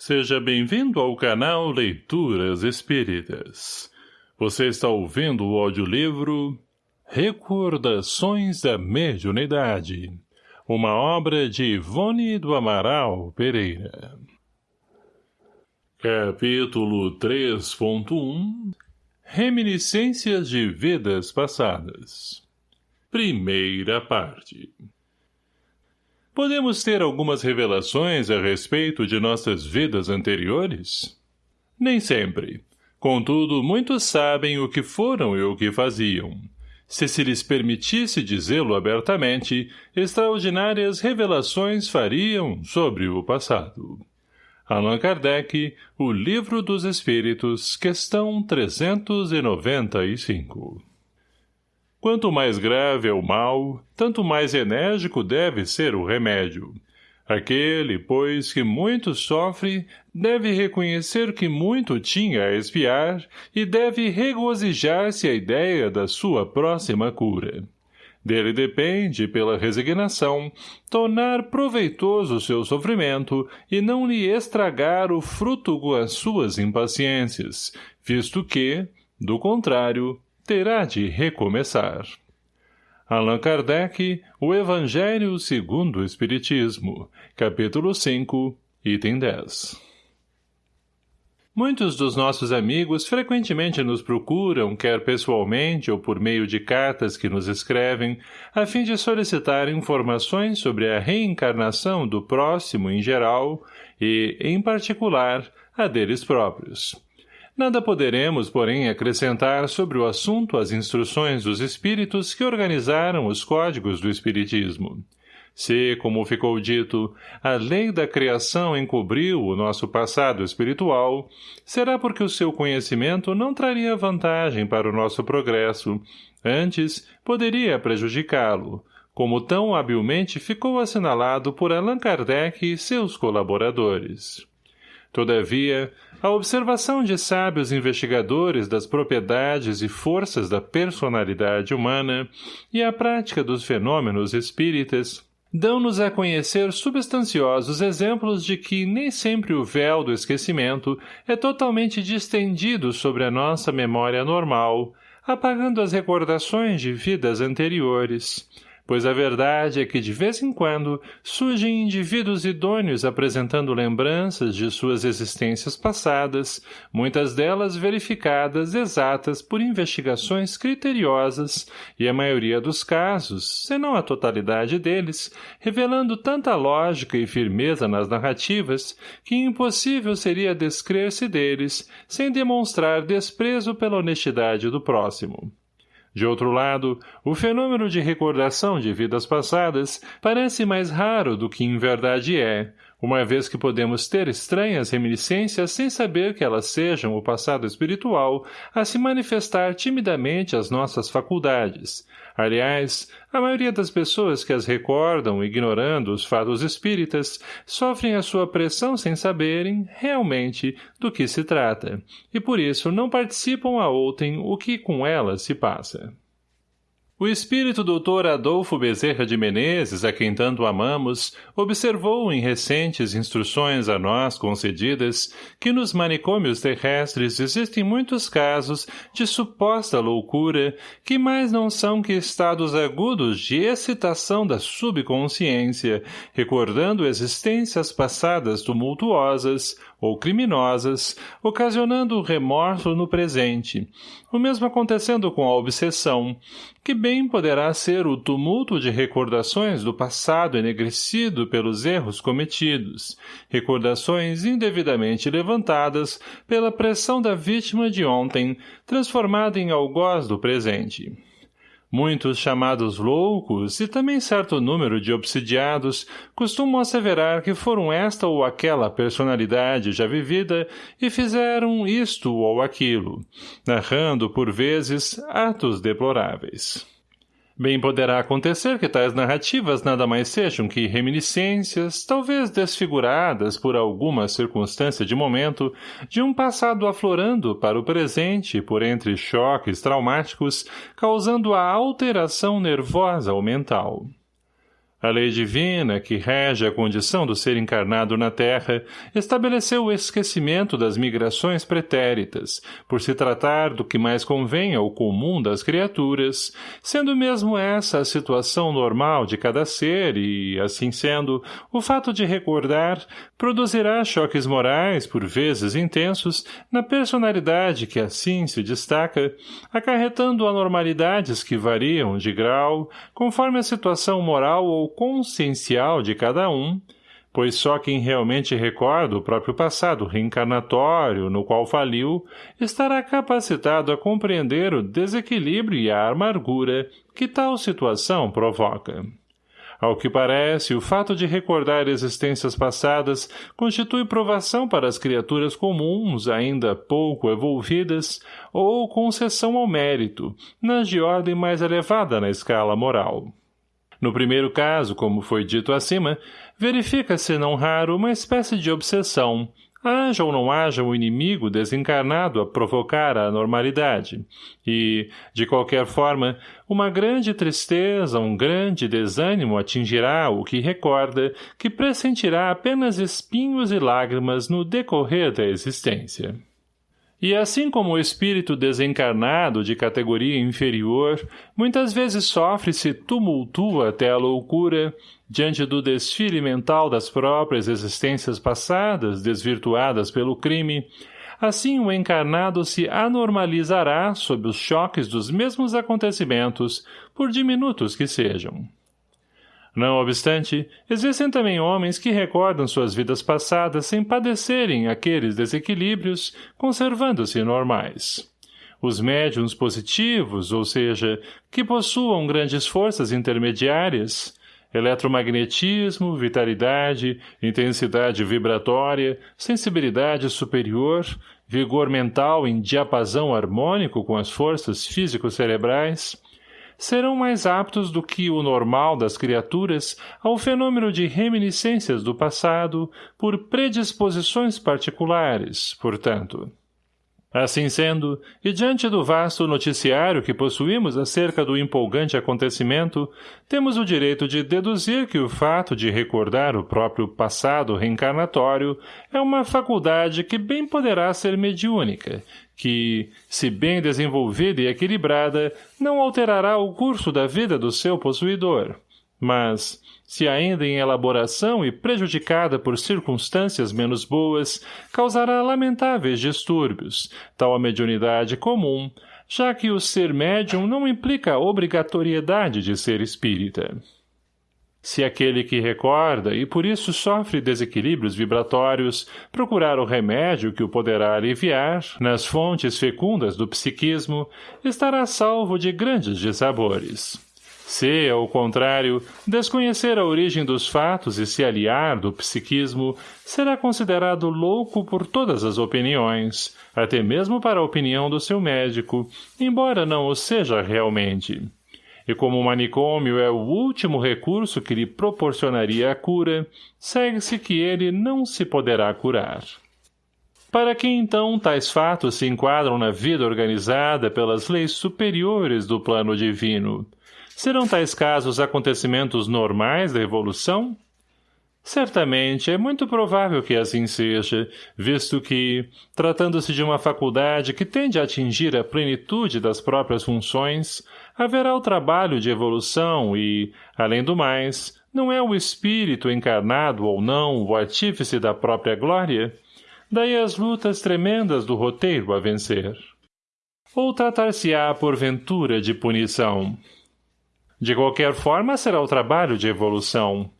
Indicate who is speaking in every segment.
Speaker 1: Seja bem-vindo ao canal Leituras Espíritas. Você está ouvindo o audiolivro Recordações da Mediunidade, uma obra de Ivone do Amaral Pereira. Capítulo 3.1 Reminiscências de Vidas Passadas Primeira parte Podemos ter algumas revelações a respeito de nossas vidas anteriores? Nem sempre. Contudo, muitos sabem o que foram e o que faziam. Se se lhes permitisse dizê-lo abertamente, extraordinárias revelações fariam sobre o passado. Allan Kardec, O Livro dos Espíritos, questão 395 Quanto mais grave é o mal, tanto mais enérgico deve ser o remédio. Aquele, pois, que muito sofre, deve reconhecer que muito tinha a espiar e deve regozijar-se a ideia da sua próxima cura. Dele depende, pela resignação, tornar proveitoso seu sofrimento e não lhe estragar o fruto com as suas impaciências, visto que, do contrário, terá de recomeçar. Allan Kardec, O Evangelho segundo o Espiritismo, capítulo 5, item 10 Muitos dos nossos amigos frequentemente nos procuram, quer pessoalmente ou por meio de cartas que nos escrevem, a fim de solicitar informações sobre a reencarnação do próximo em geral e, em particular, a deles próprios. Nada poderemos, porém, acrescentar sobre o assunto as instruções dos espíritos que organizaram os códigos do espiritismo. Se, como ficou dito, a lei da criação encobriu o nosso passado espiritual, será porque o seu conhecimento não traria vantagem para o nosso progresso, antes poderia prejudicá-lo, como tão habilmente ficou assinalado por Allan Kardec e seus colaboradores. Todavia, a observação de sábios investigadores das propriedades e forças da personalidade humana e a prática dos fenômenos espíritas dão-nos a conhecer substanciosos exemplos de que nem sempre o véu do esquecimento é totalmente distendido sobre a nossa memória normal, apagando as recordações de vidas anteriores, pois a verdade é que de vez em quando surgem indivíduos idôneos apresentando lembranças de suas existências passadas, muitas delas verificadas exatas por investigações criteriosas e a maioria dos casos, se não a totalidade deles, revelando tanta lógica e firmeza nas narrativas que impossível seria descrer-se deles sem demonstrar desprezo pela honestidade do próximo. De outro lado, o fenômeno de recordação de vidas passadas parece mais raro do que em verdade é, uma vez que podemos ter estranhas reminiscências sem saber que elas sejam o passado espiritual a se manifestar timidamente às nossas faculdades. Aliás, a maioria das pessoas que as recordam, ignorando os fatos espíritas, sofrem a sua pressão sem saberem, realmente, do que se trata, e por isso não participam a outrem o que com elas se passa. O espírito doutor Adolfo Bezerra de Menezes, a quem tanto amamos, observou em recentes instruções a nós concedidas que nos manicômios terrestres existem muitos casos de suposta loucura que mais não são que estados agudos de excitação da subconsciência, recordando existências passadas tumultuosas, ou criminosas, ocasionando remorso no presente, o mesmo acontecendo com a obsessão, que bem poderá ser o tumulto de recordações do passado enegrecido pelos erros cometidos, recordações indevidamente levantadas pela pressão da vítima de ontem, transformada em algoz do presente. Muitos chamados loucos e também certo número de obsidiados costumam asseverar que foram esta ou aquela personalidade já vivida e fizeram isto ou aquilo, narrando, por vezes, atos deploráveis. Bem poderá acontecer que tais narrativas nada mais sejam que reminiscências, talvez desfiguradas por alguma circunstância de momento, de um passado aflorando para o presente por entre choques traumáticos, causando a alteração nervosa ou mental. A lei divina, que rege a condição do ser encarnado na Terra, estabeleceu o esquecimento das migrações pretéritas, por se tratar do que mais convém ao comum das criaturas, sendo mesmo essa a situação normal de cada ser e, assim sendo, o fato de recordar produzirá choques morais, por vezes intensos, na personalidade que assim se destaca, acarretando anormalidades que variam de grau, conforme a situação moral ou consciencial de cada um, pois só quem realmente recorda o próprio passado reencarnatório no qual faliu estará capacitado a compreender o desequilíbrio e a amargura que tal situação provoca. Ao que parece, o fato de recordar existências passadas constitui provação para as criaturas comuns, ainda pouco evolvidas, ou concessão ao mérito, nas de ordem mais elevada na escala moral. No primeiro caso, como foi dito acima, verifica-se não raro uma espécie de obsessão, haja ou não haja um inimigo desencarnado a provocar a anormalidade, e, de qualquer forma, uma grande tristeza, um grande desânimo atingirá o que recorda, que pressentirá apenas espinhos e lágrimas no decorrer da existência. E assim como o espírito desencarnado de categoria inferior muitas vezes sofre e se tumultua até a loucura diante do desfile mental das próprias existências passadas desvirtuadas pelo crime, assim o encarnado se anormalizará sob os choques dos mesmos acontecimentos, por diminutos que sejam. Não obstante, existem também homens que recordam suas vidas passadas sem padecerem aqueles desequilíbrios, conservando-se normais. Os médiums positivos, ou seja, que possuam grandes forças intermediárias, eletromagnetismo, vitalidade, intensidade vibratória, sensibilidade superior, vigor mental em diapasão harmônico com as forças físico-cerebrais, serão mais aptos do que o normal das criaturas ao fenômeno de reminiscências do passado por predisposições particulares, portanto. Assim sendo, e diante do vasto noticiário que possuímos acerca do empolgante acontecimento, temos o direito de deduzir que o fato de recordar o próprio passado reencarnatório é uma faculdade que bem poderá ser mediúnica, que, se bem desenvolvida e equilibrada, não alterará o curso da vida do seu possuidor, mas, se ainda em elaboração e prejudicada por circunstâncias menos boas, causará lamentáveis distúrbios, tal a mediunidade comum, já que o ser médium não implica a obrigatoriedade de ser espírita. Se aquele que recorda e por isso sofre desequilíbrios vibratórios procurar o remédio que o poderá aliviar nas fontes fecundas do psiquismo, estará salvo de grandes dissabores. Se, ao contrário, desconhecer a origem dos fatos e se aliar do psiquismo, será considerado louco por todas as opiniões, até mesmo para a opinião do seu médico, embora não o seja realmente. E como o manicômio é o último recurso que lhe proporcionaria a cura, segue-se que ele não se poderá curar. Para que então tais fatos se enquadram na vida organizada pelas leis superiores do plano divino? Serão tais casos acontecimentos normais da evolução? Certamente, é muito provável que assim seja, visto que, tratando-se de uma faculdade que tende a atingir a plenitude das próprias funções, haverá o trabalho de evolução e, além do mais, não é o espírito encarnado ou não o artífice da própria glória? Daí as lutas tremendas do roteiro a vencer. Ou tratar-se-á, porventura, de punição? De qualquer forma, será o trabalho de evolução.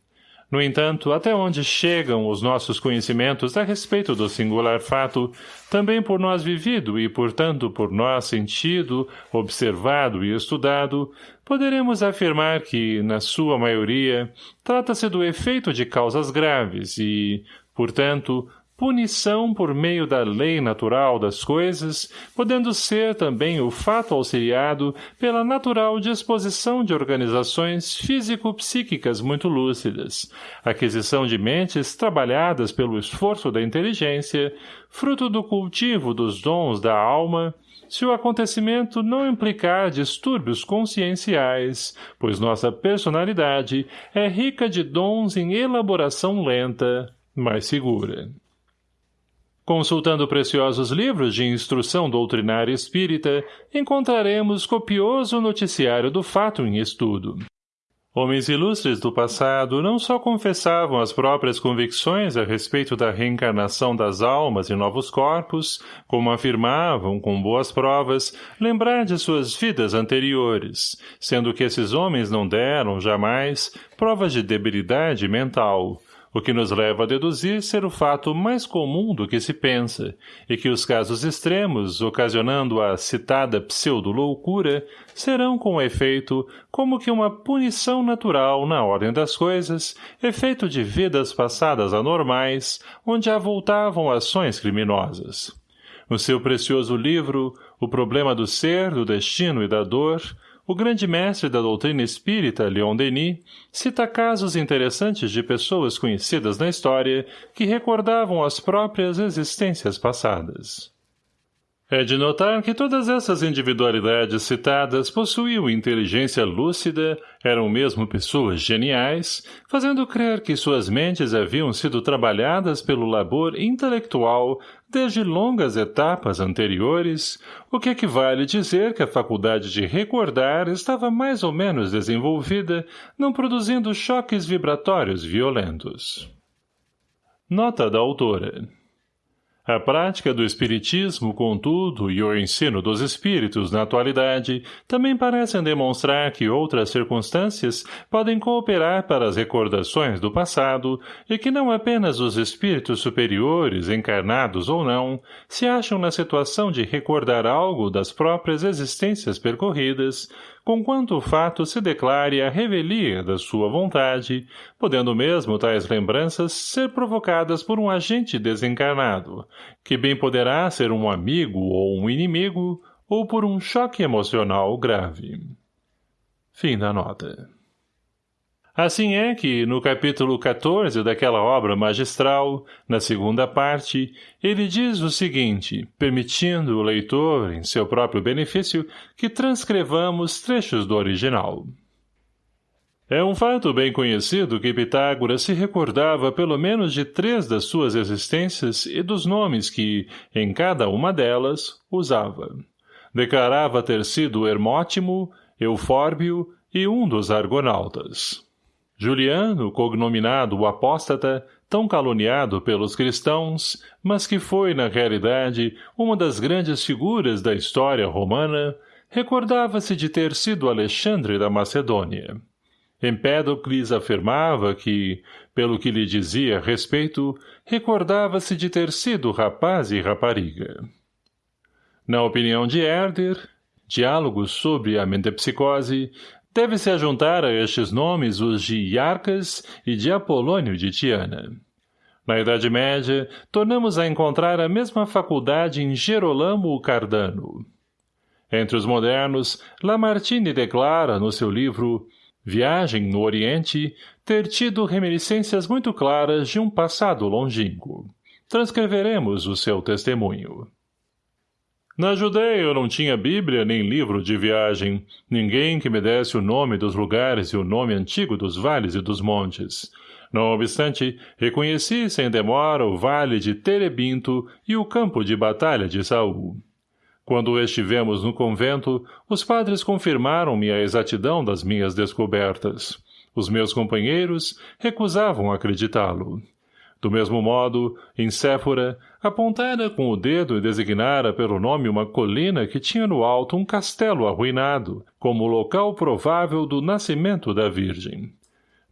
Speaker 1: No entanto, até onde chegam os nossos conhecimentos a respeito do singular fato, também por nós vivido e, portanto, por nós sentido, observado e estudado, poderemos afirmar que, na sua maioria, trata-se do efeito de causas graves e, portanto, punição por meio da lei natural das coisas, podendo ser também o fato auxiliado pela natural disposição de organizações físico-psíquicas muito lúcidas, aquisição de mentes trabalhadas pelo esforço da inteligência, fruto do cultivo dos dons da alma, se o acontecimento não implicar distúrbios conscienciais, pois nossa personalidade é rica de dons em elaboração lenta, mas segura. Consultando preciosos livros de instrução doutrinária espírita, encontraremos copioso noticiário do fato em estudo. Homens ilustres do passado não só confessavam as próprias convicções a respeito da reencarnação das almas em novos corpos, como afirmavam, com boas provas, lembrar de suas vidas anteriores, sendo que esses homens não deram, jamais, provas de debilidade mental, o que nos leva a deduzir ser o fato mais comum do que se pensa, e que os casos extremos, ocasionando a citada pseudo-loucura, serão com efeito como que uma punição natural na ordem das coisas, efeito de vidas passadas anormais, onde avultavam ações criminosas. No seu precioso livro, O Problema do Ser, do Destino e da Dor, o grande mestre da doutrina espírita, Leon Denis, cita casos interessantes de pessoas conhecidas na história que recordavam as próprias existências passadas. É de notar que todas essas individualidades citadas possuíam inteligência lúcida, eram mesmo pessoas geniais, fazendo crer que suas mentes haviam sido trabalhadas pelo labor intelectual desde longas etapas anteriores, o que equivale dizer que a faculdade de recordar estava mais ou menos desenvolvida, não produzindo choques vibratórios violentos. Nota da autora a prática do espiritismo, contudo, e o ensino dos espíritos na atualidade também parecem demonstrar que outras circunstâncias podem cooperar para as recordações do passado e que não apenas os espíritos superiores, encarnados ou não, se acham na situação de recordar algo das próprias existências percorridas, conquanto o fato se declare a revelia da sua vontade, podendo mesmo tais lembranças ser provocadas por um agente desencarnado, que bem poderá ser um amigo ou um inimigo, ou por um choque emocional grave. Fim da nota. Assim é que, no capítulo 14 daquela obra magistral, na segunda parte, ele diz o seguinte, permitindo o leitor, em seu próprio benefício, que transcrevamos trechos do original. É um fato bem conhecido que Pitágoras se recordava pelo menos de três das suas existências e dos nomes que, em cada uma delas, usava. Declarava ter sido Hermótimo, Eufórbio e um dos argonautas. Juliano, cognominado o apóstata, tão caluniado pelos cristãos, mas que foi, na realidade, uma das grandes figuras da história romana, recordava-se de ter sido Alexandre da Macedônia. Empédocles afirmava que, pelo que lhe dizia a respeito, recordava-se de ter sido rapaz e rapariga. Na opinião de Herder, Diálogos sobre a Mentepsicose, Deve-se ajuntar a estes nomes os de Iarcas e de Apolônio de Tiana. Na Idade Média, tornamos a encontrar a mesma faculdade em Gerolamo Cardano. Entre os modernos, Lamartine declara, no seu livro Viagem no Oriente, ter tido reminiscências muito claras de um passado longínquo. Transcreveremos o seu testemunho. Na Judéia eu não tinha Bíblia nem livro de viagem, ninguém que me desse o nome dos lugares e o nome antigo dos vales e dos montes. Não obstante, reconheci sem demora o vale de Terebinto e o campo de batalha de Saul. Quando estivemos no convento, os padres confirmaram-me a exatidão das minhas descobertas. Os meus companheiros recusavam acreditá-lo. Do mesmo modo, em Séfora, apontara com o dedo e designara pelo nome uma colina que tinha no alto um castelo arruinado, como local provável do nascimento da Virgem.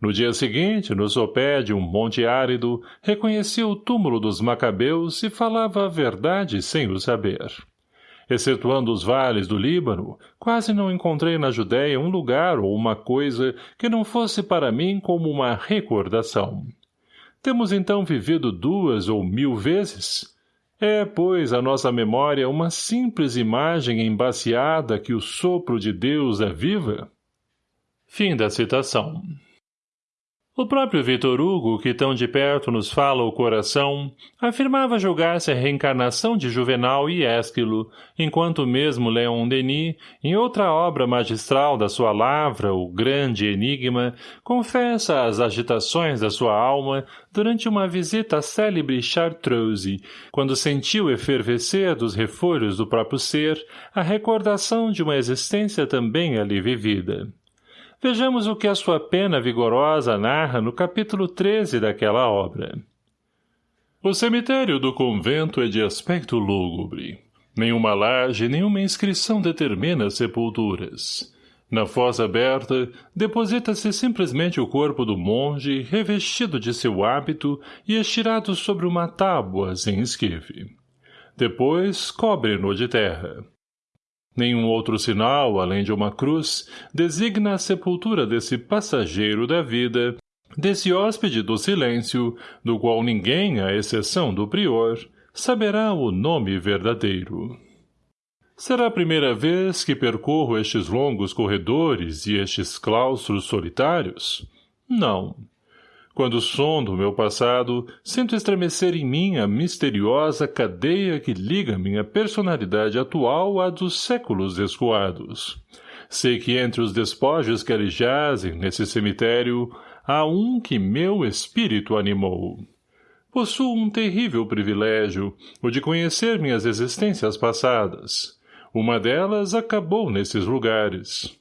Speaker 1: No dia seguinte, no sopé de um monte árido, reconheci o túmulo dos macabeus e falava a verdade sem o saber. Excetuando os vales do Líbano, quase não encontrei na Judéia um lugar ou uma coisa que não fosse para mim como uma recordação. Temos então vivido duas ou mil vezes? É, pois, a nossa memória uma simples imagem embaciada que o sopro de Deus aviva? Fim da citação. O próprio Vitor Hugo, que tão de perto nos fala o coração, afirmava julgar-se a reencarnação de Juvenal e Ésquilo, enquanto mesmo Leon Denis, em outra obra magistral da sua lavra, o Grande Enigma, confessa as agitações da sua alma durante uma visita à célebre Chartreuse, quando sentiu efervescer dos refolhos do próprio ser a recordação de uma existência também ali vivida. Vejamos o que a sua pena vigorosa narra no capítulo 13 daquela obra. O cemitério do convento é de aspecto lúgubre. Nenhuma laje, nenhuma inscrição determina sepulturas. Na foz aberta, deposita-se simplesmente o corpo do monge, revestido de seu hábito e estirado sobre uma tábua sem esquife. Depois, cobre-no de terra. Nenhum outro sinal, além de uma cruz, designa a sepultura desse passageiro da vida, desse hóspede do silêncio, do qual ninguém, à exceção do prior, saberá o nome verdadeiro. Será a primeira vez que percorro estes longos corredores e estes claustros solitários? Não. Quando sondo meu passado, sinto estremecer em mim a misteriosa cadeia que liga minha personalidade atual à dos séculos escoados. Sei que entre os despojos que ali jazem nesse cemitério, há um que meu espírito animou. Possuo um terrível privilégio, o de conhecer minhas existências passadas. Uma delas acabou nesses lugares.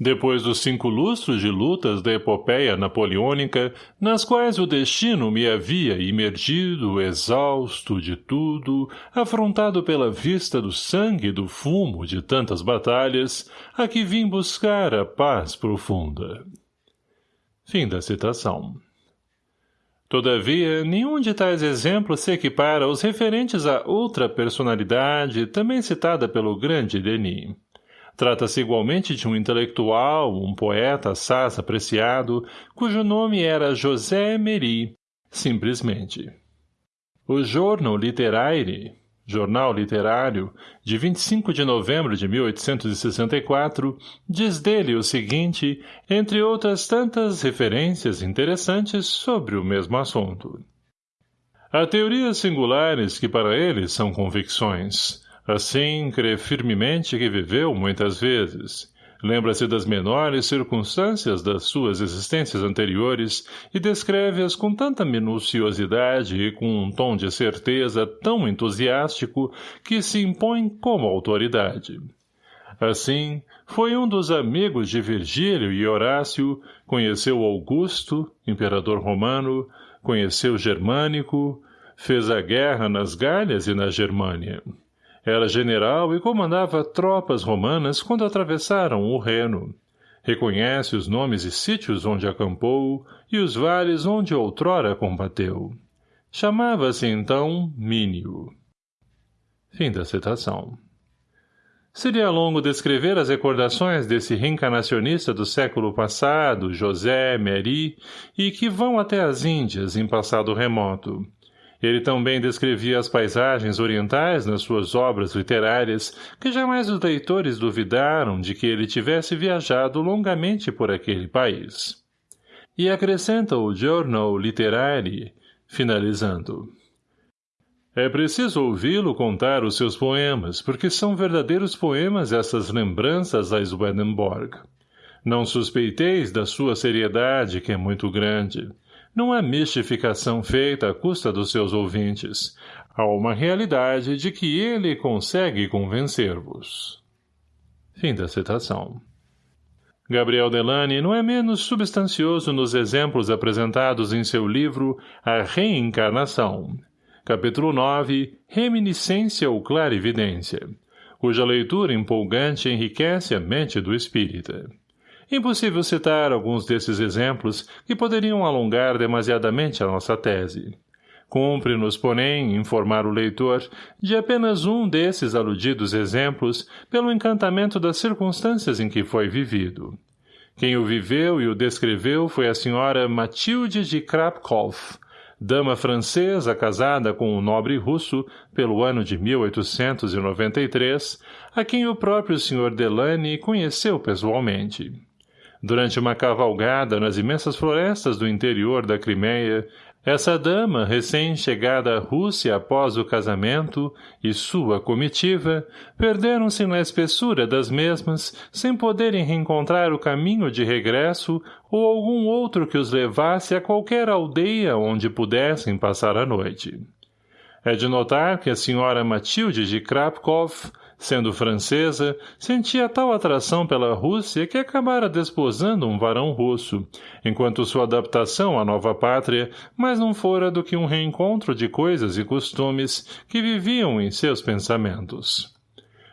Speaker 1: Depois dos cinco lustros de lutas da epopeia napoleônica, nas quais o destino me havia imergido, exausto de tudo, afrontado pela vista do sangue e do fumo de tantas batalhas, aqui vim buscar a paz profunda. Fim da citação. Todavia, nenhum de tais exemplos se equipara aos referentes a outra personalidade, também citada pelo grande Denis. Trata-se igualmente de um intelectual, um poeta assaz apreciado, cujo nome era José Emery, simplesmente. O Jornal Literaire, jornal literário, de 25 de novembro de 1864, diz dele o seguinte, entre outras tantas referências interessantes sobre o mesmo assunto. Há teorias singulares que para ele são convicções, Assim, crê firmemente que viveu muitas vezes. Lembra-se das menores circunstâncias das suas existências anteriores e descreve-as com tanta minuciosidade e com um tom de certeza tão entusiástico que se impõe como autoridade. Assim, foi um dos amigos de Virgílio e Horácio, conheceu Augusto, imperador romano, conheceu Germânico, fez a guerra nas Galhas e na Germânia. Era general e comandava tropas romanas quando atravessaram o Reno. Reconhece os nomes e sítios onde acampou e os vales onde outrora combateu. Chamava-se, então, Mínio. Fim da citação. Seria longo descrever as recordações desse reencarnacionista do século passado, José Meri, e que vão até as Índias em passado remoto. Ele também descrevia as paisagens orientais nas suas obras literárias, que jamais os leitores duvidaram de que ele tivesse viajado longamente por aquele país. E acrescenta o Journal Literary, finalizando. É preciso ouvi-lo contar os seus poemas, porque são verdadeiros poemas essas lembranças a Swedenborg. Não suspeiteis da sua seriedade, que é muito grande. Não é mistificação feita à custa dos seus ouvintes. Há uma realidade de que ele consegue convencer-vos. Fim da citação. Gabriel Delane não é menos substancioso nos exemplos apresentados em seu livro A Reencarnação, capítulo 9, Reminiscência ou Clarividência, cuja leitura empolgante enriquece a mente do espírita. Impossível citar alguns desses exemplos que poderiam alongar demasiadamente a nossa tese. Cumpre-nos, porém, informar o leitor de apenas um desses aludidos exemplos pelo encantamento das circunstâncias em que foi vivido. Quem o viveu e o descreveu foi a senhora Matilde de Krapkov, dama francesa casada com um nobre russo pelo ano de 1893, a quem o próprio Sr. Delany conheceu pessoalmente. Durante uma cavalgada nas imensas florestas do interior da Crimeia, essa dama, recém-chegada à Rússia após o casamento, e sua comitiva, perderam-se na espessura das mesmas, sem poderem reencontrar o caminho de regresso ou algum outro que os levasse a qualquer aldeia onde pudessem passar a noite. É de notar que a senhora Matilde de Krapkov, Sendo francesa, sentia tal atração pela Rússia que acabara desposando um varão russo, enquanto sua adaptação à nova pátria mais não fora do que um reencontro de coisas e costumes que viviam em seus pensamentos.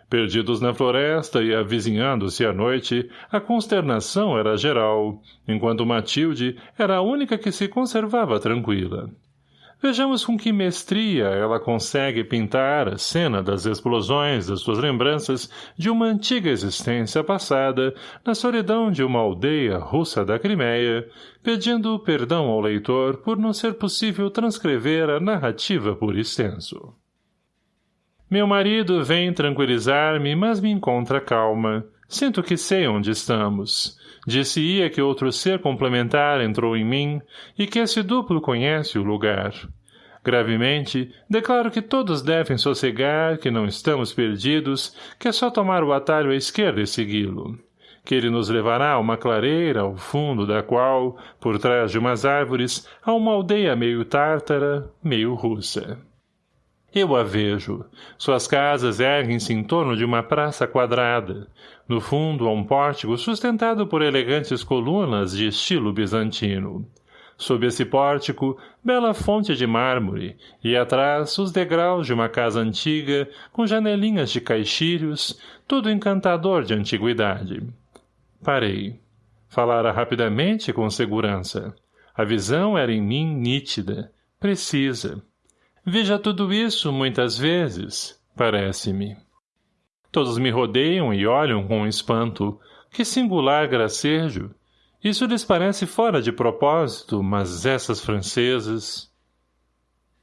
Speaker 1: Perdidos na floresta e avizinhando-se à noite, a consternação era geral, enquanto Matilde era a única que se conservava tranquila. Vejamos com que mestria ela consegue pintar a cena das explosões das suas lembranças de uma antiga existência passada na solidão de uma aldeia russa da Crimeia, pedindo perdão ao leitor por não ser possível transcrever a narrativa por extenso. Meu marido vem tranquilizar-me, mas me encontra calma. Sinto que sei onde estamos. Disse-ia que outro ser complementar entrou em mim e que esse duplo conhece o lugar. Gravemente, declaro que todos devem sossegar, que não estamos perdidos, que é só tomar o atalho à esquerda e segui-lo. Que ele nos levará a uma clareira, ao fundo da qual, por trás de umas árvores, há uma aldeia meio tártara, meio russa. Eu a vejo. Suas casas erguem-se em torno de uma praça quadrada. No fundo há um pórtico sustentado por elegantes colunas de estilo bizantino. Sob esse pórtico, bela fonte de mármore, e atrás os degraus de uma casa antiga, com janelinhas de caixilhos, tudo encantador de antiguidade. Parei. Falara rapidamente com segurança. A visão era em mim nítida, precisa. Veja tudo isso muitas vezes, parece-me. Todos me rodeiam e olham com espanto. Que singular gracejo! Isso lhes parece fora de propósito, mas essas francesas...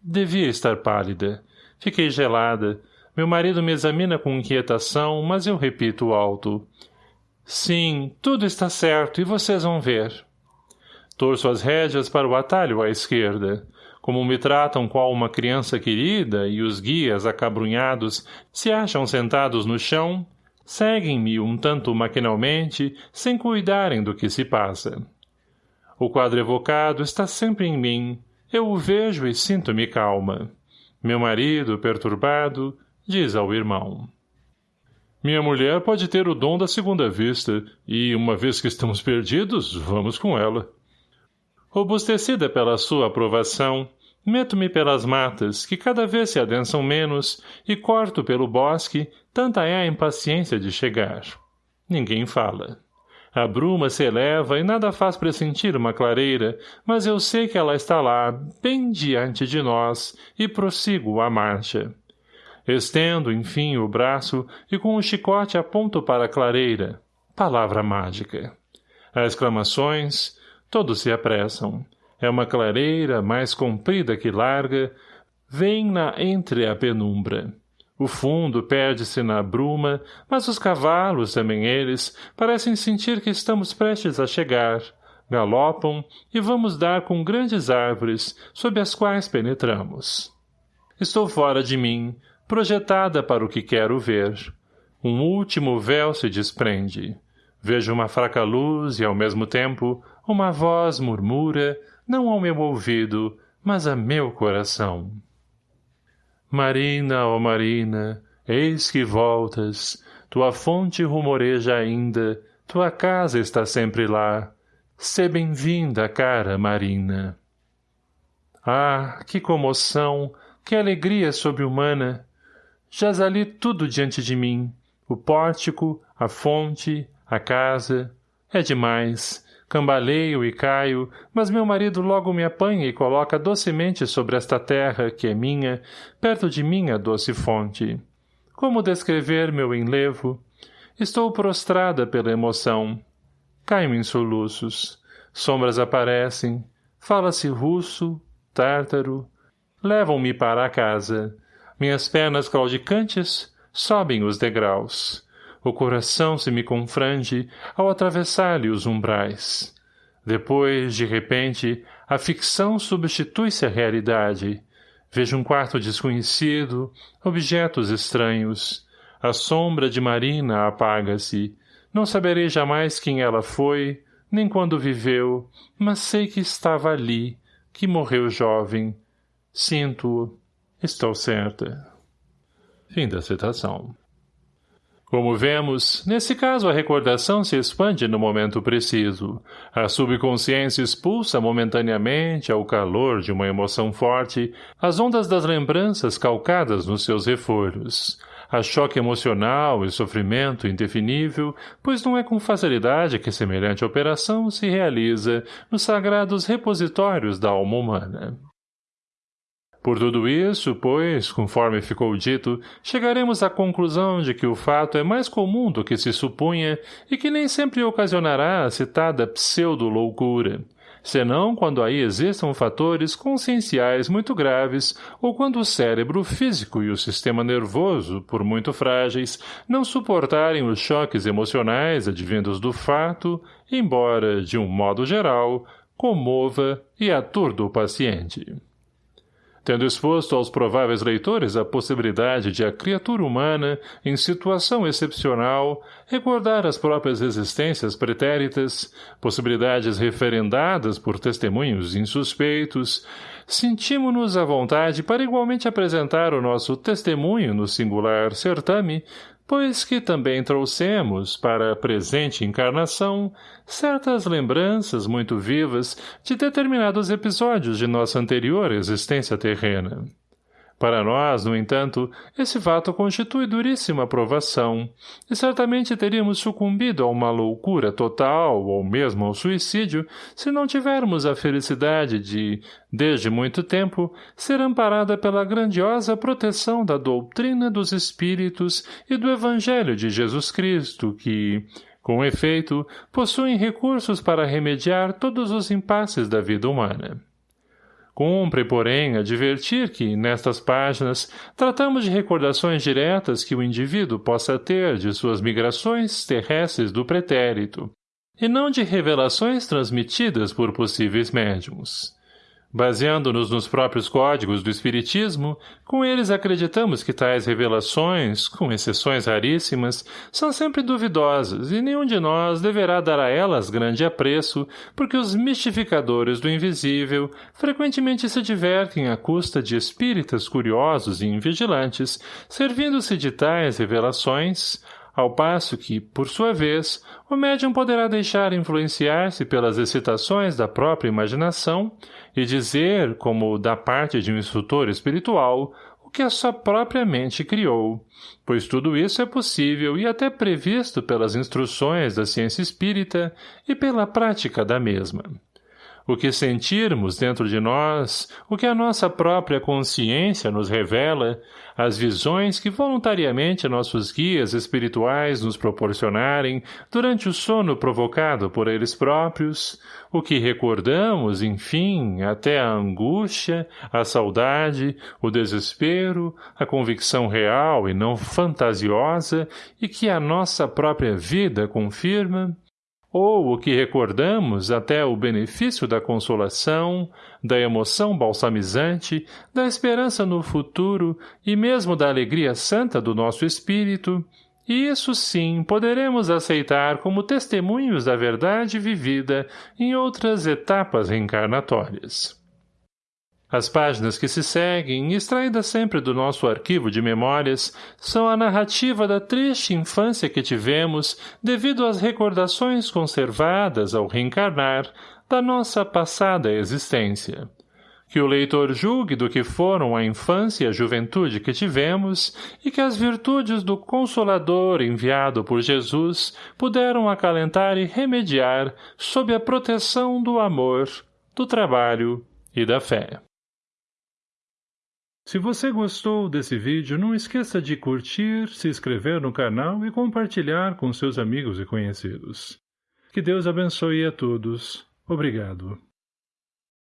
Speaker 1: Devia estar pálida. Fiquei gelada. Meu marido me examina com inquietação, mas eu repito alto. Sim, tudo está certo e vocês vão ver. Torço as rédeas para o atalho à esquerda. Como me tratam qual uma criança querida e os guias acabrunhados se acham sentados no chão, Seguem-me um tanto maquinalmente, sem cuidarem do que se passa. O quadro evocado está sempre em mim. Eu o vejo e sinto-me calma. Meu marido, perturbado, diz ao irmão. Minha mulher pode ter o dom da segunda vista, e, uma vez que estamos perdidos, vamos com ela. Robustecida pela sua aprovação, Meto-me pelas matas, que cada vez se adensam menos, e corto pelo bosque, tanta é a impaciência de chegar. Ninguém fala. A bruma se eleva e nada faz pressentir uma clareira, mas eu sei que ela está lá, bem diante de nós, e prossigo a marcha. Estendo, enfim, o braço e com o chicote aponto para a clareira. Palavra mágica. Há exclamações, todos se apressam. É uma clareira mais comprida que larga, vem-na entre a penumbra. O fundo perde-se na bruma, mas os cavalos, também eles, parecem sentir que estamos prestes a chegar. Galopam e vamos dar com grandes árvores, sob as quais penetramos. Estou fora de mim, projetada para o que quero ver. Um último véu se desprende. Vejo uma fraca luz e, ao mesmo tempo, uma voz murmura, não ao meu ouvido, mas a meu coração. Marina, ó oh Marina, eis que voltas, tua fonte rumoreja ainda, tua casa está sempre lá. Sê bem-vinda, cara Marina. Ah, que comoção, que alegria sobre-humana! Jaz ali tudo diante de mim, o pórtico, a fonte, a casa. É demais, Cambaleio e caio, mas meu marido logo me apanha e coloca docemente sobre esta terra, que é minha, perto de minha doce fonte. Como descrever meu enlevo? Estou prostrada pela emoção. Caio em soluços. Sombras aparecem. Fala-se russo, tártaro. Levam-me para a casa. Minhas pernas claudicantes sobem os degraus. O coração se me confrange ao atravessar-lhe os umbrais. Depois, de repente, a ficção substitui-se à realidade. Vejo um quarto desconhecido, objetos estranhos. A sombra de Marina apaga-se. Não saberei jamais quem ela foi, nem quando viveu, mas sei que estava ali, que morreu jovem. Sinto-o. Estou certa. Fim da citação. Como vemos, nesse caso a recordação se expande no momento preciso. A subconsciência expulsa momentaneamente, ao calor de uma emoção forte, as ondas das lembranças calcadas nos seus refolhos. A choque emocional e sofrimento indefinível, pois não é com facilidade que semelhante operação se realiza nos sagrados repositórios da alma humana. Por tudo isso, pois, conforme ficou dito, chegaremos à conclusão de que o fato é mais comum do que se supunha e que nem sempre ocasionará a citada pseudo-loucura, senão quando aí existam fatores conscienciais muito graves ou quando o cérebro físico e o sistema nervoso, por muito frágeis, não suportarem os choques emocionais advindos do fato, embora, de um modo geral, comova e aturda o paciente. Tendo exposto aos prováveis leitores a possibilidade de a criatura humana, em situação excepcional, recordar as próprias existências pretéritas, possibilidades referendadas por testemunhos insuspeitos, sentimos-nos à vontade para igualmente apresentar o nosso testemunho no singular certame, pois que também trouxemos, para a presente encarnação, certas lembranças muito vivas de determinados episódios de nossa anterior existência terrena. Para nós, no entanto, esse fato constitui duríssima provação, e certamente teríamos sucumbido a uma loucura total ou mesmo ao suicídio se não tivermos a felicidade de, desde muito tempo, ser amparada pela grandiosa proteção da doutrina dos Espíritos e do Evangelho de Jesus Cristo, que, com efeito, possuem recursos para remediar todos os impasses da vida humana. Cumpre, porém, advertir que, nestas páginas, tratamos de recordações diretas que o indivíduo possa ter de suas migrações terrestres do pretérito, e não de revelações transmitidas por possíveis médiums. Baseando-nos nos próprios códigos do Espiritismo, com eles acreditamos que tais revelações, com exceções raríssimas, são sempre duvidosas e nenhum de nós deverá dar a elas grande apreço, porque os mistificadores do invisível frequentemente se divertem à custa de espíritas curiosos e invigilantes, servindo-se de tais revelações, ao passo que, por sua vez, o médium poderá deixar influenciar-se pelas excitações da própria imaginação e dizer, como da parte de um instrutor espiritual, o que a sua própria mente criou, pois tudo isso é possível e até previsto pelas instruções da ciência espírita e pela prática da mesma o que sentirmos dentro de nós, o que a nossa própria consciência nos revela, as visões que voluntariamente nossos guias espirituais nos proporcionarem durante o sono provocado por eles próprios, o que recordamos, enfim, até a angústia, a saudade, o desespero, a convicção real e não fantasiosa e que a nossa própria vida confirma, ou o que recordamos até o benefício da consolação, da emoção balsamizante, da esperança no futuro e mesmo da alegria santa do nosso espírito, e isso sim poderemos aceitar como testemunhos da verdade vivida em outras etapas reencarnatórias. As páginas que se seguem, extraídas sempre do nosso arquivo de memórias, são a narrativa da triste infância que tivemos devido às recordações conservadas ao reencarnar da nossa passada existência. Que o leitor julgue do que foram a infância e a juventude que tivemos e que as virtudes do Consolador enviado por Jesus puderam acalentar e remediar sob a proteção do amor, do trabalho e da fé. Se você gostou desse vídeo, não esqueça de curtir, se inscrever no canal e compartilhar com seus amigos e conhecidos. Que Deus abençoe a todos. Obrigado.